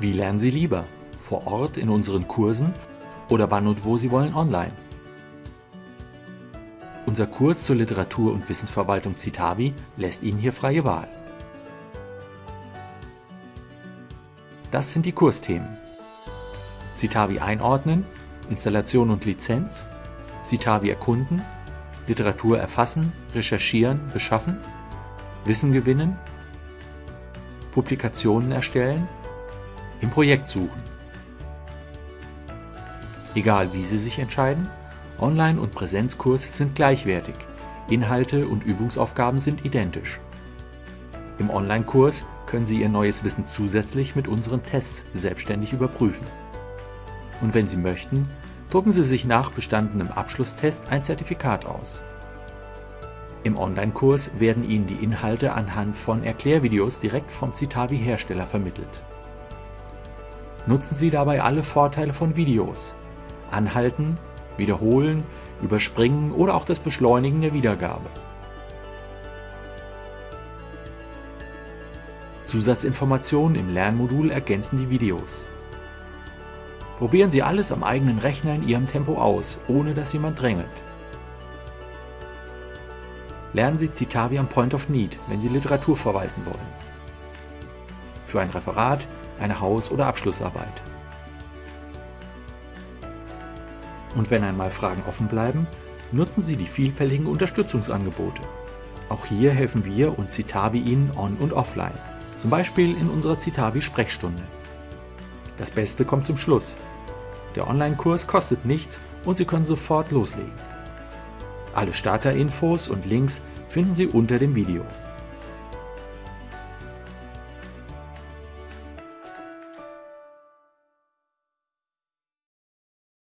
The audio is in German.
Wie lernen Sie lieber? Vor Ort in unseren Kursen oder wann und wo Sie wollen online? Unser Kurs zur Literatur- und Wissensverwaltung Citavi lässt Ihnen hier freie Wahl. Das sind die Kursthemen. Citavi einordnen, Installation und Lizenz, Citavi erkunden, Literatur erfassen, recherchieren, beschaffen, Wissen gewinnen, Publikationen erstellen, im Projekt suchen. Egal wie Sie sich entscheiden, Online- und Präsenzkurs sind gleichwertig, Inhalte und Übungsaufgaben sind identisch. Im Online-Kurs können Sie Ihr neues Wissen zusätzlich mit unseren Tests selbstständig überprüfen. Und wenn Sie möchten, drucken Sie sich nach bestandenem Abschlusstest ein Zertifikat aus. Im Online-Kurs werden Ihnen die Inhalte anhand von Erklärvideos direkt vom Citavi-Hersteller vermittelt. Nutzen Sie dabei alle Vorteile von Videos. Anhalten, wiederholen, überspringen oder auch das Beschleunigen der Wiedergabe. Zusatzinformationen im Lernmodul ergänzen die Videos. Probieren Sie alles am eigenen Rechner in Ihrem Tempo aus, ohne dass jemand drängelt. Lernen Sie Citavi am Point of Need, wenn Sie Literatur verwalten wollen. Für ein Referat, eine Haus- oder Abschlussarbeit. Und wenn einmal Fragen offen bleiben, nutzen Sie die vielfältigen Unterstützungsangebote. Auch hier helfen wir und Citavi Ihnen on- und offline, zum Beispiel in unserer Citavi-Sprechstunde. Das Beste kommt zum Schluss. Der Online-Kurs kostet nichts und Sie können sofort loslegen. Alle Starterinfos und Links finden Sie unter dem Video.